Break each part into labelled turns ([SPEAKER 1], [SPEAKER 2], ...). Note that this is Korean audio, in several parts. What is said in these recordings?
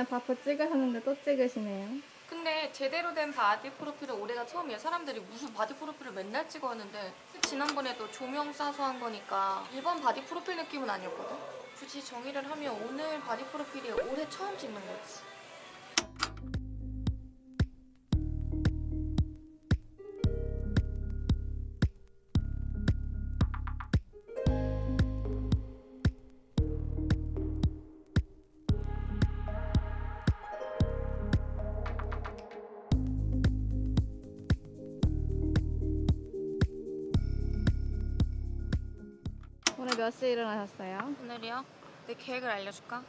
[SPEAKER 1] 저번에 바프 찍으셨는데 또 찍으시네요.
[SPEAKER 2] 근데 제대로 된 바디 프로필은 올해가 처음이에요. 사람들이 무슨 바디 프로필을 맨날 찍었는데 지난번에도 조명 쏴서 한 거니까 일반 바디 프로필 느낌은 아니었거든? 굳이 정의를 하면 오늘 바디 프로필이 올해 처음 찍는 거지.
[SPEAKER 1] 오늘 몇 시에 일어나셨어요?
[SPEAKER 2] 오늘이요? 내 계획을 알려줄까?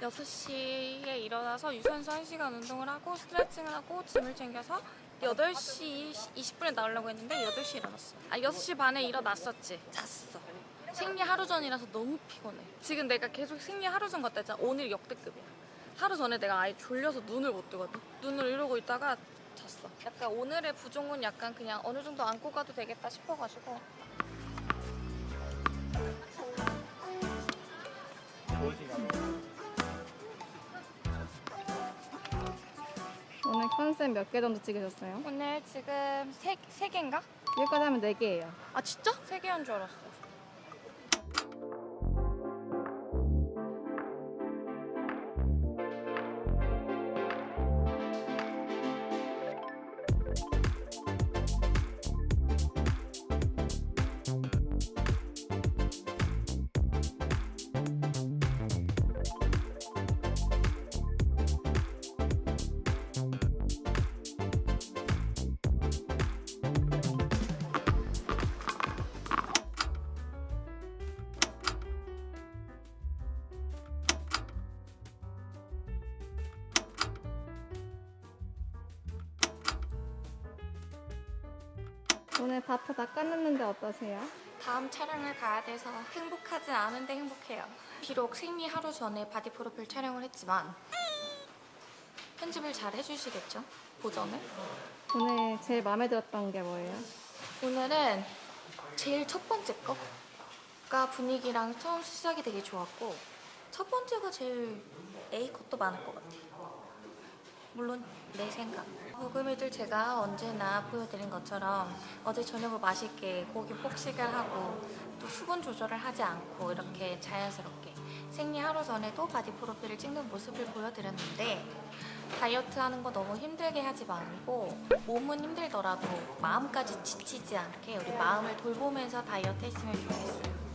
[SPEAKER 2] 6시에 일어나서 유산소 1시간 운동을 하고 스트레칭을 하고 짐을 챙겨서 8시 20분에 나오려고 했는데 8시에 일어났어 아 6시 반에 일어났었지. 잤어. 생리 하루 전이라서 너무 피곤해. 지금 내가 계속 생리 하루 전 같다 했잖아. 오늘 역대급이야. 하루 전에 내가 아예 졸려서 눈을 못 뜨거든. 눈을 이러고 있다가 잤어. 약간 오늘의 부종은 약간 그냥 어느 정도 안고 가도 되겠다 싶어가지고
[SPEAKER 1] 컨셉 몇개 정도 찍으셨어요?
[SPEAKER 2] 오늘 지금 세, 세 개인가?
[SPEAKER 1] 여기까지 하면 네 개예요.
[SPEAKER 2] 아 진짜? 세 개인 줄 알았어.
[SPEAKER 1] 오늘 바프 다 끝냈는데 어떠세요?
[SPEAKER 2] 다음 촬영을 가야 돼서 행복하진 않은데 행복해요. 비록 생리 하루 전에 바디 프로필 촬영을 했지만 편집을 잘 해주시겠죠? 보정을?
[SPEAKER 1] 오늘 제일 마음에 들었던 게 뭐예요?
[SPEAKER 2] 오늘은 제일 첫 번째 거가 분위기랑 처음 시작이 되게 좋았고 첫 번째가 제일 A컷도 많을 것 같아요. 물론 내 생각. 고금이들 제가 언제나 보여드린 것처럼 어제 저녁을 맛있게 고기 폭식을 하고 또 수분 조절을 하지 않고 이렇게 자연스럽게 생리 하루 전에도 바디 프로필을 찍는 모습을 보여드렸는데 다이어트 하는 거 너무 힘들게 하지 말고 몸은 힘들더라도 마음까지 지치지 않게 우리 마음을 돌보면서 다이어트 했으면 좋겠어요.